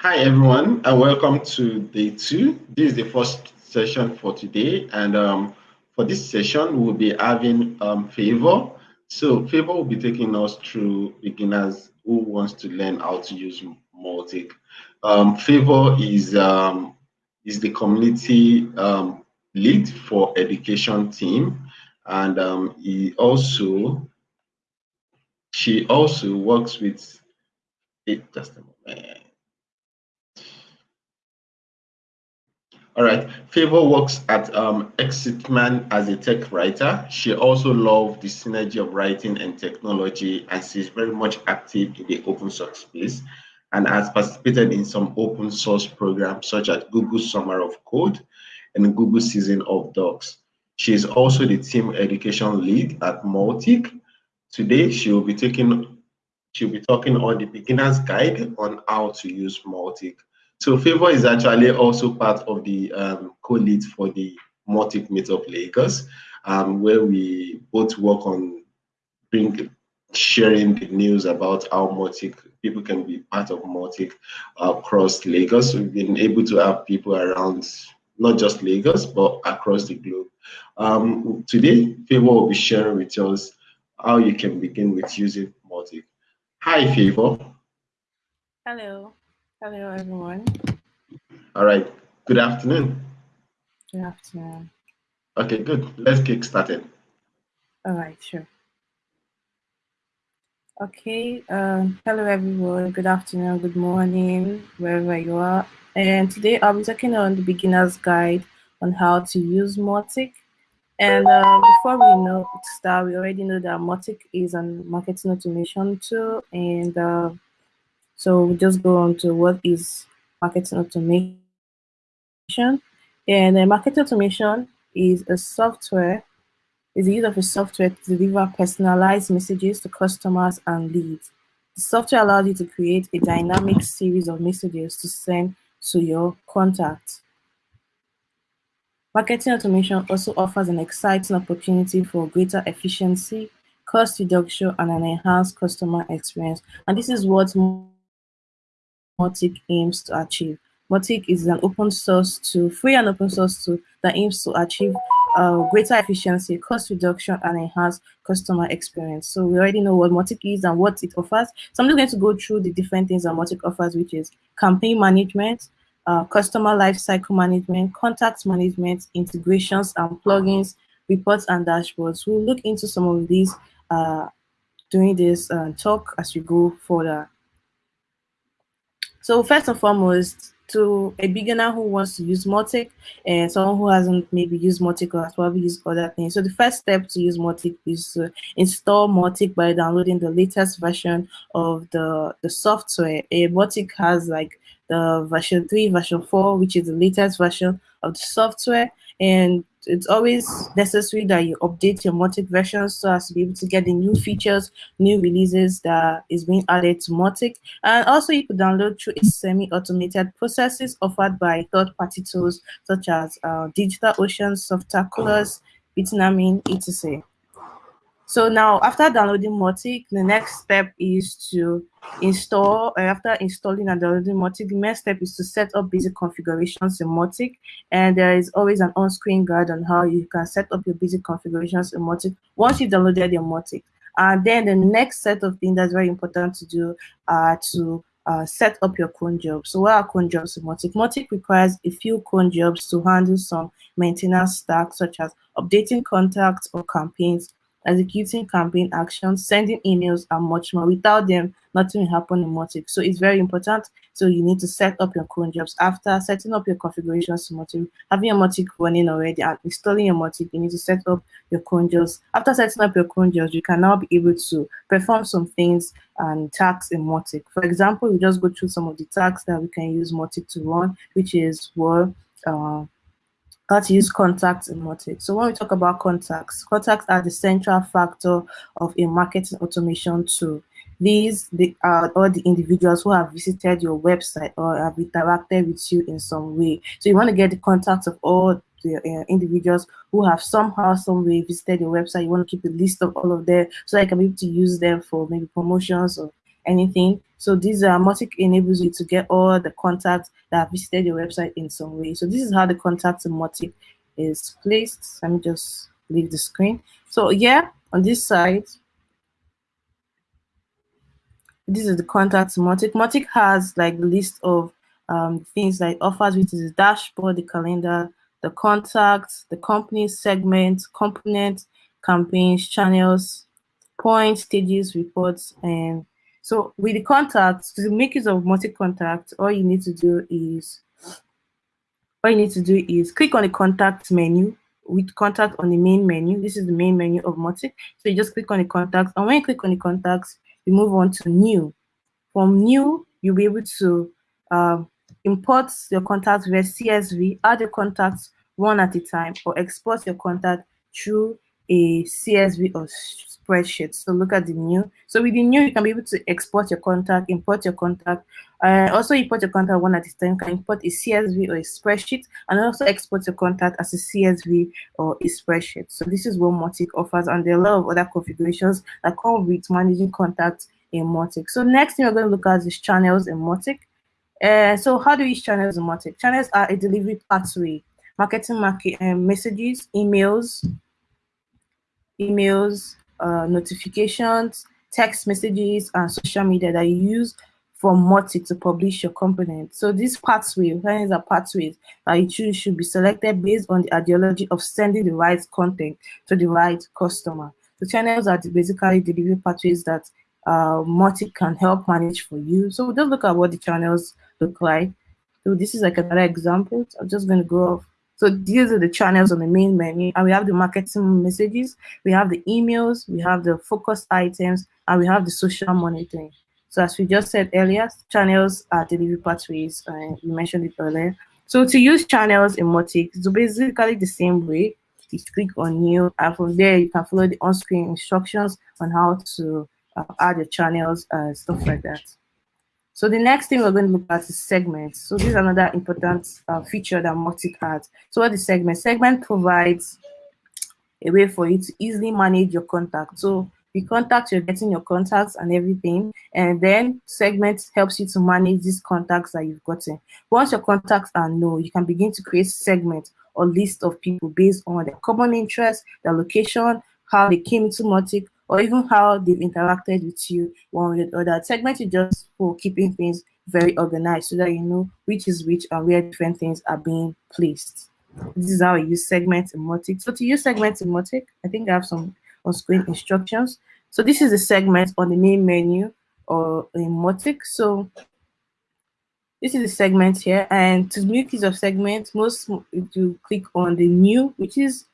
Hi everyone and welcome to day two. This is the first session for today and um, for this session we'll be having um, Favor. So Favor will be taking us through beginners who wants to learn how to use Mautic. Um, Favor is um, is the community um, lead for education team and um, he also she also works with it just a moment All right. Favor works at um, Exitman as a tech writer. She also loves the synergy of writing and technology, and she's very much active in the open source space and has participated in some open source programs such as Google Summer of Code and Google Season of Docs. She is also the team education lead at Mautic. Today, she will be taking she'll be talking on the beginner's guide on how to use Mautic. So Favor is actually also part of the um, co-lead for the Mautic Meetup Lagos, um, where we both work on bring, sharing the news about how Mautic people can be part of Mautic across Lagos. We've been able to have people around not just Lagos, but across the globe. Um, today, Favor will be sharing with us how you can begin with using Mautic. Hi, Favor. Hello. Hello, everyone. All right. Good afternoon. Good afternoon. Okay, good. Let's get started. All right, sure. Okay. Um, hello, everyone. Good afternoon, good morning, wherever you are. And today I'll be talking on the beginner's guide on how to use Mautic. And uh, before we know start, we already know that Mautic is a marketing automation tool and uh, so we just go on to what is marketing automation. And uh, marketing automation is a software, is the use of a software to deliver personalized messages to customers and leads. The software allows you to create a dynamic series of messages to send to your contacts. Marketing automation also offers an exciting opportunity for greater efficiency, cost reduction, and an enhanced customer experience. And this is what Mautic aims to achieve. Mautic is an open source tool, free and open source tool that aims to achieve uh, greater efficiency, cost reduction, and enhance customer experience. So we already know what Mautic is and what it offers. So I'm just going to go through the different things that Mautic offers, which is campaign management, uh, customer lifecycle management, contact management, integrations and plugins, reports and dashboards. We'll look into some of these uh, during this uh, talk as we go further. So first and foremost, to a beginner who wants to use Mautic and someone who hasn't maybe used Mautic or has probably used other things. So the first step to use Mautic is to install Mautic by downloading the latest version of the, the software. Eh, a Mautic has like the version 3, version 4, which is the latest version of the software. And it's always necessary that you update your Mautic version so as to be able to get the new features, new releases that is being added to Mautic. And also you could download through its semi-automated processes offered by third-party tools such as uh, DigitalOcean, Softaculous, Bitnami, etc. So now after downloading Mautic, the next step is to install, uh, after installing and downloading Mautic, the next step is to set up basic configurations in Mautic. And there is always an on-screen guide on how you can set up your basic configurations in Mautic once you've downloaded your Mautic. And then the next set of things that's very important to do are to uh, set up your cron jobs. So what are cron jobs in Mautic? Mautic requires a few cron jobs to handle some maintenance tasks such as updating contacts or campaigns, executing campaign actions, sending emails, and much more. Without them, nothing will happen in Mautic. So it's very important. So you need to set up your cron jobs. After setting up your configurations having your Mautic running already and installing your Mautic, you need to set up your cron jobs. After setting up your cron jobs, you can now be able to perform some things and tasks in Mautic. For example, we just go through some of the tasks that we can use Mautic to run, which is well, uh, how to use contacts in Mautic. So when we talk about contacts, contacts are the central factor of a marketing automation tool. These are all the individuals who have visited your website or have interacted with you in some way. So you want to get the contacts of all the uh, individuals who have somehow, some way visited your website. You want to keep a list of all of them so I can be able to use them for maybe promotions or anything. So this uh, Mautic enables you to get all the contacts that have visited your website in some way. So this is how the contact in Mautic is placed. Let me just leave the screen. So yeah, on this side, this is the contact Mautic. Mautic has like the list of um, things like offers, which is the dashboard, the calendar, the contacts, the company segment, component, campaigns, channels, points, stages, reports, and so with the contacts, to make use of multi-contact, all you need to do is all you need to do is click on the contact menu with contact on the main menu. This is the main menu of Mautic. So you just click on the contacts, and when you click on the contacts, you move on to new. From new, you'll be able to uh, import your contacts via CSV, add your contacts one at a time, or export your contact through a CSV or spreadsheet. So look at the new. So with the new, you can be able to export your contact, import your contact, uh, also import your contact one at a time. Can import a CSV or a spreadsheet, and also export your contact as a CSV or a spreadsheet. So this is what Mautic offers, and there are a lot of other configurations that come with managing contacts in Mautic. So next thing we're going to look at is channels in Mautic. Uh, so how do we channels in Mautic? Channels are a delivery pathway, marketing market um, messages, emails, emails, uh, notifications, text messages, and social media that you use for Mautic to publish your component. So this pathway, these are pathways that you choose should be selected based on the ideology of sending the right content to the right customer. The channels are basically delivery pathways that uh, Mautic can help manage for you. So just look at what the channels look like. So this is like another example. I'm just going to go off so these are the channels on the main menu, and we have the marketing messages, we have the emails, we have the focus items, and we have the social monitoring. So as we just said earlier, channels are delivery pathways, and we mentioned it earlier. So to use channels in Mautic, it's basically the same way. You click on new, and from there you can follow the on-screen instructions on how to uh, add your channels and stuff like that. So the next thing we're going to look at is segments. So this is another important uh, feature that Mautic has. So what is segment? Segment provides a way for you to easily manage your contacts. So the contacts, you're getting your contacts and everything. And then segment helps you to manage these contacts that you've gotten. Once your contacts are known, you can begin to create segments or list of people based on their common interests, their location, how they came to Mautic, or even how they've interacted with you one way or other. Segment is just for keeping things very organized so that you know which is which and where different things are being placed. This is how I use segments in Mautic. So to use segments in Mautic, I think I have some on-screen instructions. So this is the segment on the main menu or in Mautic. So this is the segment here, and to make use of segments, most you click on the new, which is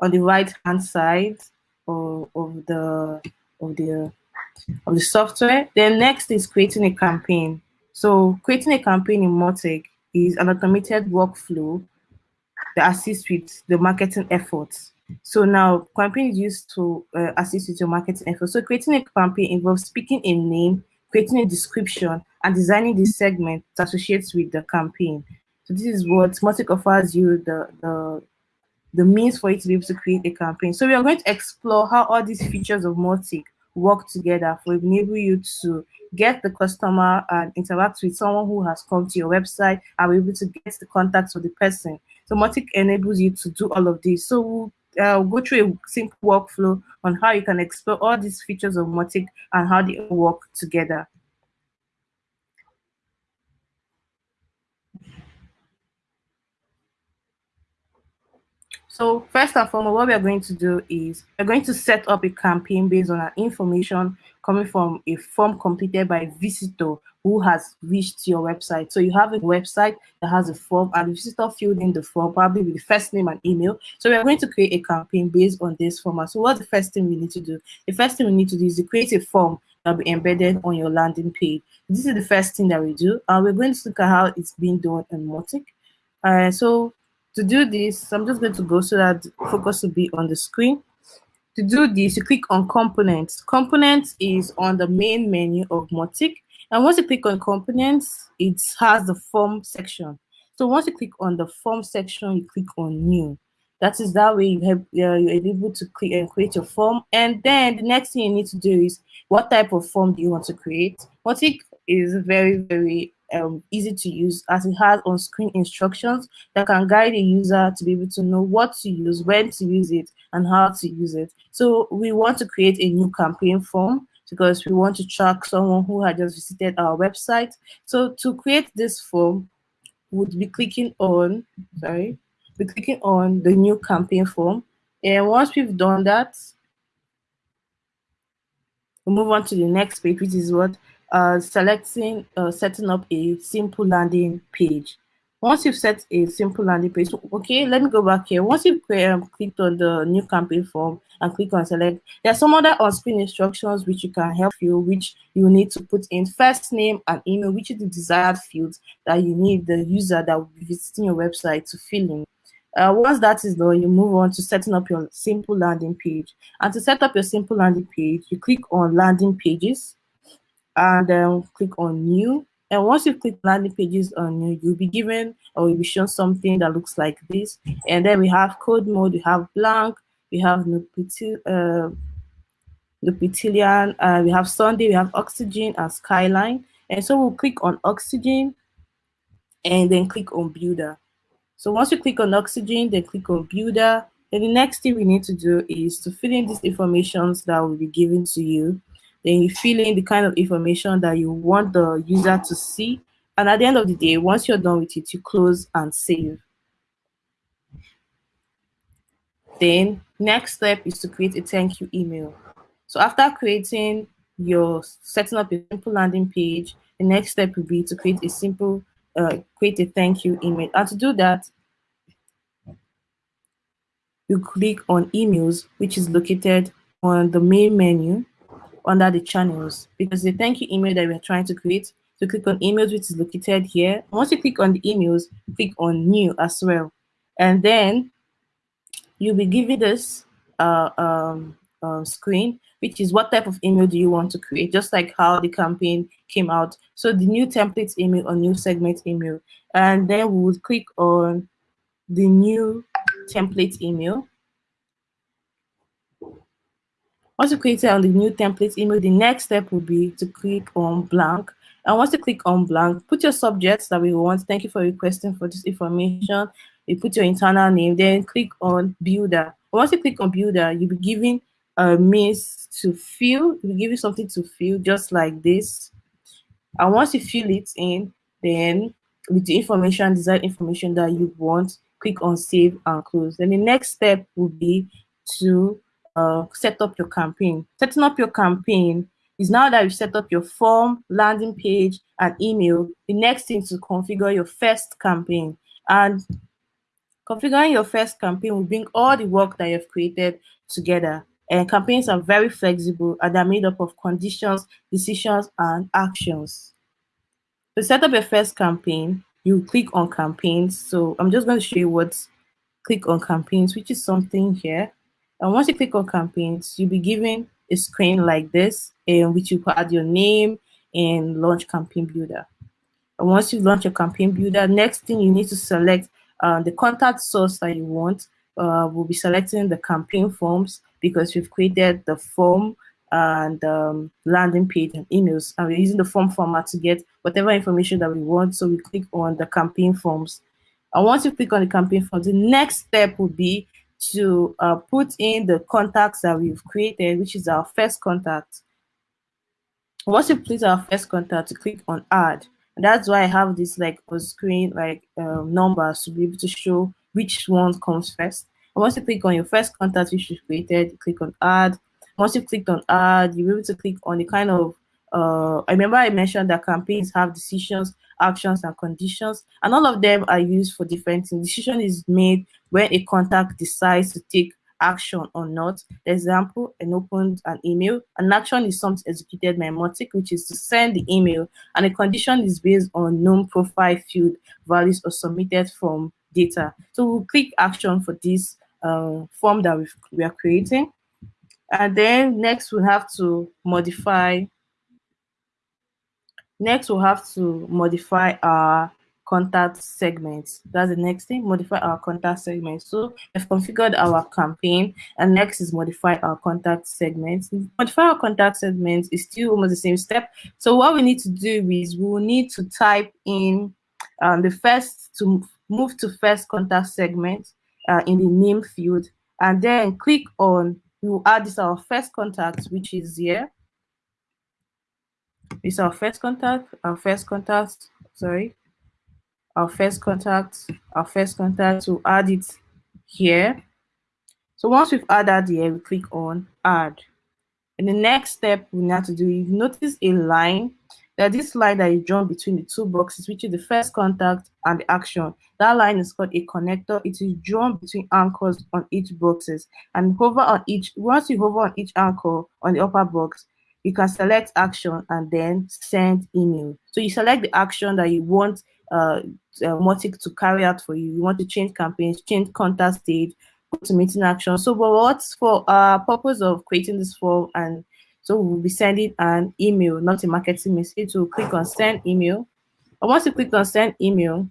on the right hand side of, the of the of the software. Then next is creating a campaign. So creating a campaign in Mautic is an automated workflow that assists with the marketing efforts. So now campaign is used to uh, assist with your marketing efforts. So creating a campaign involves picking a name, creating a description, and designing the segment that associates with the campaign. So this is what Mautic offers you the, the the means for you to be able to create a campaign. So we are going to explore how all these features of Mautic work together for enable you to get the customer and interact with someone who has come to your website and be able to get the contacts of the person. So Mautic enables you to do all of this. So we'll uh, go through a simple workflow on how you can explore all these features of Mautic and how they work together. So first and foremost, what we are going to do is we're going to set up a campaign based on our information coming from a form completed by a visitor who has reached your website. So you have a website that has a form and the visitor filled in the form probably with the first name and email. So we are going to create a campaign based on this format. So what's the first thing we need to do? The first thing we need to do is to create a form that will be embedded on your landing page. This is the first thing that we do. And we're going to look at how it's being done in Mautic. Uh, so to do this, I'm just going to go so that focus will be on the screen. To do this, you click on components. Components is on the main menu of Mautic. And once you click on components, it has the form section. So once you click on the form section, you click on new. That is that way you have uh, you're able to create and create your form. And then the next thing you need to do is what type of form do you want to create? Mautic is very very um, easy to use as it has on-screen instructions that can guide the user to be able to know what to use, when to use it, and how to use it. So we want to create a new campaign form because we want to track someone who had just visited our website. So to create this form, would be clicking on, sorry, be clicking on the new campaign form. And once we've done that, we'll move on to the next page, which is what uh, selecting, uh, setting up a simple landing page. Once you've set a simple landing page, okay, let me go back here. Once you've um, clicked on the new campaign form and click on select, there are some other on-screen instructions which you can help you, which you need to put in first name and email, which is the desired fields that you need the user that will be visiting your website to fill in. Uh, once that is done, you move on to setting up your simple landing page. And to set up your simple landing page, you click on landing pages and then click on new. And once you click landing pages on new, you'll be given or you'll be shown something that looks like this. And then we have code mode, we have blank, we have uh, Neopolitan, uh, we have Sunday, we have Oxygen and Skyline. And so we'll click on Oxygen and then click on Builder. So once you click on oxygen, then click on builder. Then the next thing we need to do is to fill in these informations that will be given to you. Then you fill in the kind of information that you want the user to see. And at the end of the day, once you're done with it, you close and save. Then next step is to create a thank you email. So after creating your setting up a simple landing page, the next step will be to create a simple uh, create a thank you email. And to do that, you click on emails, which is located on the main menu under the channels because the thank you email that we're trying to create. So click on emails, which is located here. Once you click on the emails, click on new as well. And then you'll be given this uh, um, uh, screen, which is what type of email do you want to create, just like how the campaign came out. So the new template email or new segment email. And then we would click on the new template email. Once you create it on the new template email, the next step would be to click on blank. And once you click on blank, put your subjects that we want. Thank you for requesting for this information. You put your internal name, then click on builder. Once you click on builder, you'll be given a means to fill. Will give you something to fill just like this. And once you fill it in, then with the information, desired information that you want, click on save and close. Then the next step will be to uh, set up your campaign. Setting up your campaign is now that you've set up your form, landing page, and email, the next thing is to configure your first campaign. And configuring your first campaign will bring all the work that you've created together. And campaigns are very flexible and they're made up of conditions, decisions, and actions. To set up your first campaign, you click on campaigns. So I'm just going to show you what click on campaigns, which is something here. And once you click on campaigns, you'll be given a screen like this in which you add your name and launch campaign builder. And once you launch your campaign builder, next thing you need to select uh, the contact source that you want. Uh, we'll be selecting the campaign forms because we've created the form and um, landing page and emails. And we're using the form format to get whatever information that we want. So we click on the campaign forms. And once you click on the campaign forms, the next step would be to uh, put in the contacts that we've created, which is our first contact. Once you place our first contact, to click on add. And that's why I have this like on screen like um, numbers to be able to show which one comes first. And once you click on your first contact which you created, click on add. Once you click on add, you'll be able to click on the kind of uh, I remember I mentioned that campaigns have decisions, actions, and conditions, and all of them are used for different things. Decision is made when a contact decides to take action or not. For example, an opened an email. An action is something executed by Mautic, which is to send the email, and a condition is based on known profile field values or submitted from data. So we'll click action for this uh, form that we are creating. And then next we'll have to modify Next, we'll have to modify our contact segments. That's the next thing, modify our contact segments. So we've configured our campaign and next is modify our contact segments. Modify our contact segments is still almost the same step. So what we need to do is we will need to type in um, the first to move to first contact segment uh, in the name field and then click on, we will add this our first contact, which is here. Is our first contact, our first contact, sorry, our first contact, our first contact, to add it here. So once we've added here, we click on add. And the next step we need to do, you notice a line, that this line that is drawn between the two boxes, which is the first contact and the action. That line is called a connector. It is drawn between anchors on each boxes. And hover on each, once you hover on each anchor on the upper box, you can select action and then send email. So you select the action that you want uh, uh, Mautic to carry out for you. You want to change campaigns, change contact stage, go to meeting action. So what's for uh purpose of creating this form and so we'll be sending an email, not a marketing message. So click on send email. And once you click on send email,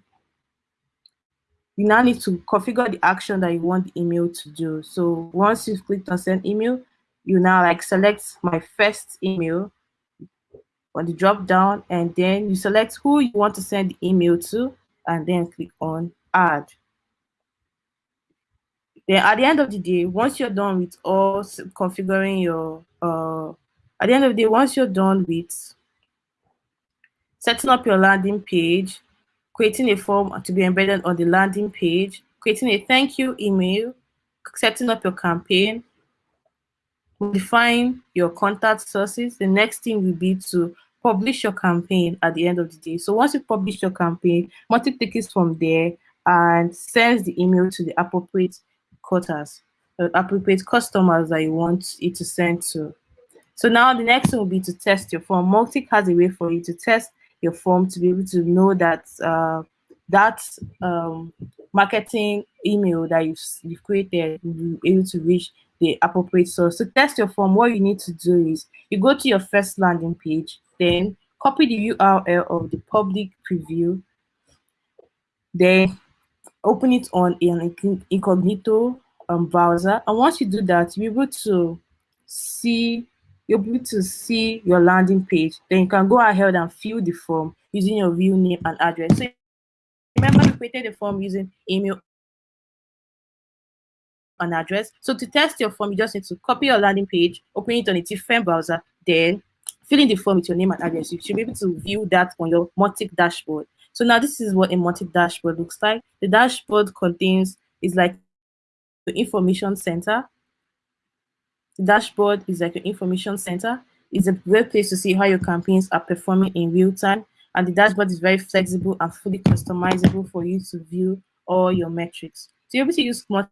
you now need to configure the action that you want the email to do. So once you've clicked on send email, you now like select my first email on the drop down and then you select who you want to send the email to and then click on add. Then at the end of the day, once you're done with all configuring your, uh, at the end of the day, once you're done with setting up your landing page, creating a form to be embedded on the landing page, creating a thank you email, setting up your campaign, modifying your contact sources, the next thing will be to publish your campaign at the end of the day. So once you publish your campaign, Mautic takes from there and sends the email to the appropriate quotas, uh, appropriate customers that you want it to send to. So now the next thing will be to test your form. Mautic has a way for you to test your form to be able to know that uh, that um, marketing email that you've, you've created will be able to reach the appropriate source. To test your form, what you need to do is you go to your first landing page, then copy the URL of the public preview, then open it on an incognito um, browser. And once you do that, you'll be able to see you'll be able to see your landing page. Then you can go ahead and fill the form using your real name and address. So remember you created the form using email an address. So to test your form, you just need to copy your landing page, open it on a different browser, then fill in the form with your name and address. You should be able to view that on your Mautic dashboard. So now this is what a Mautic dashboard looks like. The dashboard contains is like the information center. The dashboard is like an information center. It's a great place to see how your campaigns are performing in real time. And the dashboard is very flexible and fully customizable for you to view all your metrics. So you're able to use Mautic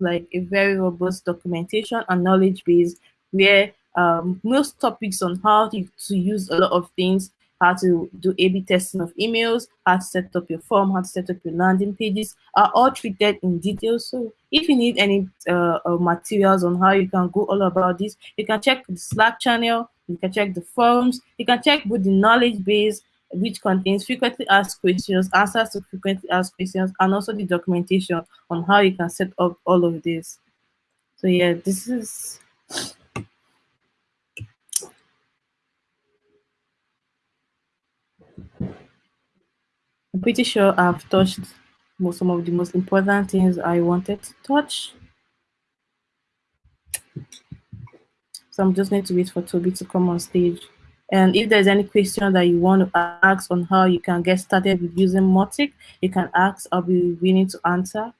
like a very robust documentation and knowledge base where um, most topics on how to, to use a lot of things, how to do A-B testing of emails, how to set up your form, how to set up your landing pages are all treated in detail. So if you need any uh, uh, materials on how you can go all about this, you can check the Slack channel, you can check the forums, you can check with the knowledge base which contains frequently asked questions, answers to frequently asked questions, and also the documentation on how you can set up all of this. So yeah, this is I'm pretty sure I've touched some of the most important things I wanted to touch. So I'm just going to wait for Toby to come on stage. And if there's any question that you want to ask on how you can get started with using Mautic, you can ask. I'll be willing to answer.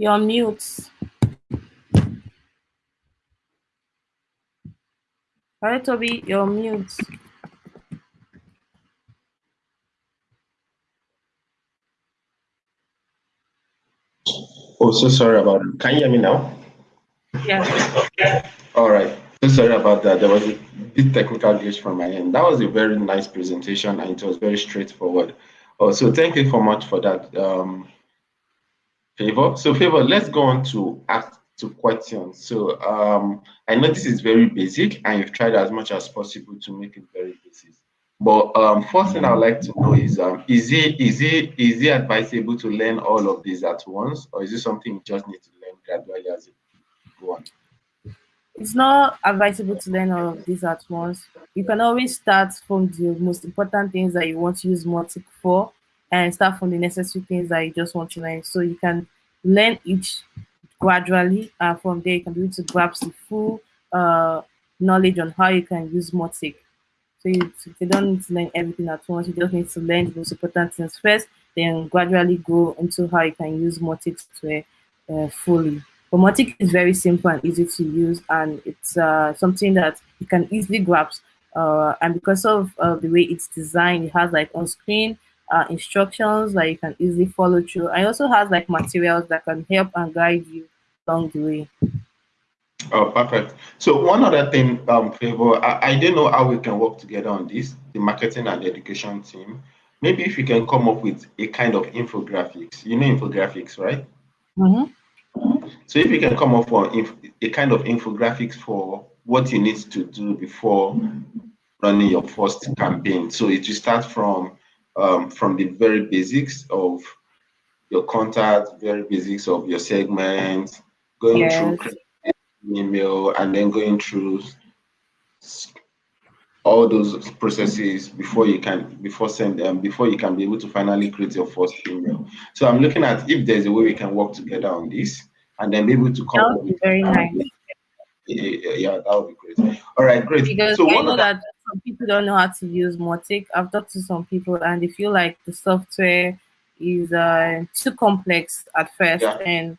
You're on mute. Hi, Toby, you're on mute. Oh, so sorry about it. Can you hear me now? Yeah. All right. So sorry about that. There was a bit technical glitch from my end. That was a very nice presentation and it was very straightforward. Oh, so thank you so much for that um, favor. So favor, let's go on to ask to questions. So um, I know this is very basic and you've tried as much as possible to make it very basic. But um, first thing I'd like to know is, um, is it is it is it advisable to learn all of these at once, or is it something you just need to learn gradually as you go on? It's not advisable to learn all of these at once. You can always start from the most important things that you want to use Mautic for, and start from the necessary things that you just want to learn. So you can learn each gradually, and from there you can be able to grasp the full uh, knowledge on how you can use Mautic. So you, you don't need to learn everything at once. You just need to learn the most important things first, then gradually go into how you can use Mautic to uh, fully. But Mautic is very simple and easy to use, and it's uh, something that you can easily grasp. Uh, and because of uh, the way it's designed, it has like on-screen uh, instructions that you can easily follow through. And it also has like materials that can help and guide you along the way. Oh, perfect. So one other thing, um, favor, I, I don't know how we can work together on this, the marketing and education team. Maybe if you can come up with a kind of infographics. You know infographics, right? Mm-hmm. So if you can come up with a kind of infographics for what you need to do before running your first campaign. So it will start from um, from the very basics of your contact, very basics of your segment, going yes. through email and then going through all those processes before you can before send them before you can be able to finally create your first email. So i'm looking at if there's a way we can work together on this and then be able to come that would be very nice. Yeah, that would be great. All right great. Because so i know that some people don't know how to use Mautic. i've talked to some people and they feel like the software is uh, too complex at first yeah. and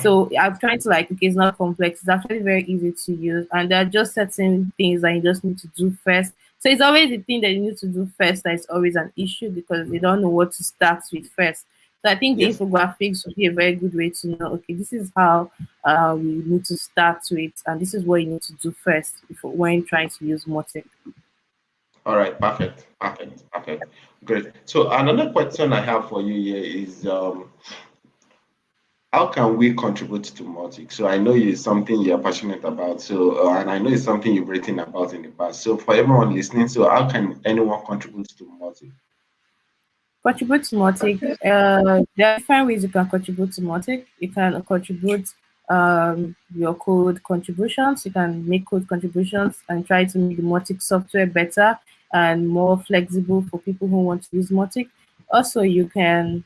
so I'm trying to like, okay, it's not complex. It's actually very easy to use. And there are just certain things that you just need to do first. So it's always the thing that you need to do first that is always an issue because they don't know what to start with first. So I think yes. the infographics would be a very good way to know, okay, this is how uh, we need to start with, and this is what you need to do first before when trying to use Mautic. All right, perfect, perfect, perfect, great. So another question I have for you here is, um, how can we contribute to Mautic? So I know it's something you're passionate about. So uh, and I know it's something you've written about in the past. So for everyone listening, so how can anyone contribute to Mautic? Contribute to Mautic. Uh, there are different ways you can contribute to Mautic. You can contribute um, your code contributions. You can make code contributions and try to make the Mautic software better and more flexible for people who want to use Mautic. Also, you can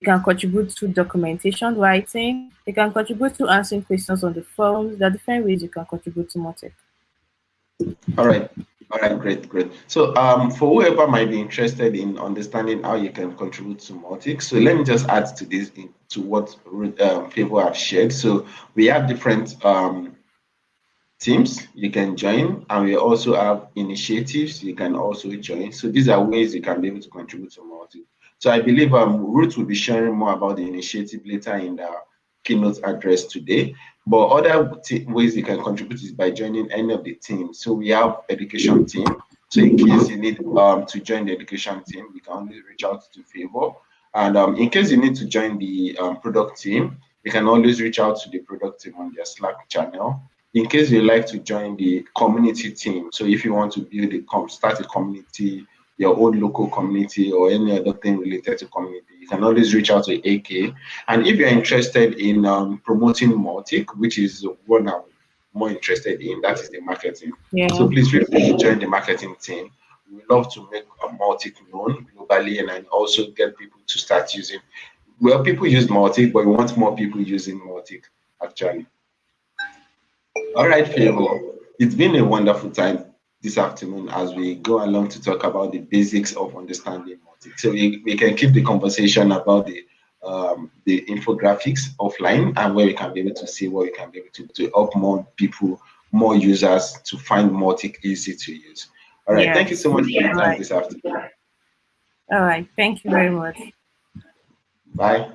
you can contribute to documentation writing. You can contribute to answering questions on the forums. There are different ways you can contribute to Mautic. All right. All right, great, great. So um, for whoever might be interested in understanding how you can contribute to Mautic, so let me just add to this, to what um, people have shared. So we have different um, teams you can join, and we also have initiatives you can also join. So these are ways you can be able to contribute to Mautic. So I believe um, Ruth will be sharing more about the initiative later in the keynote address today. But other ways you can contribute is by joining any of the teams. So we have education team. So in case you need um, to join the education team, you can always reach out to Favor. And um, in case you need to join the um, product team, you can always reach out to the product team on their Slack channel. In case you like to join the community team, so if you want to build a start a community your own local community or any other thing related to community, you can always reach out to AK. And if you're interested in um, promoting Mautic, which is what I'm more interested in, that is the marketing. Yeah. So please feel free to join the marketing team. We love to make a Mautic known globally and then also get people to start using. Well, people use Mautic, but we want more people using Mautic actually. All right, Favor. It's been a wonderful time this afternoon as we go along to talk about the basics of understanding Mautic. So we, we can keep the conversation about the um, the infographics offline and where we can be able to see what we can be able to, to help more people, more users to find Mautic easy to use. All right, thank you so much for your time this afternoon. All right, thank you very much. Bye.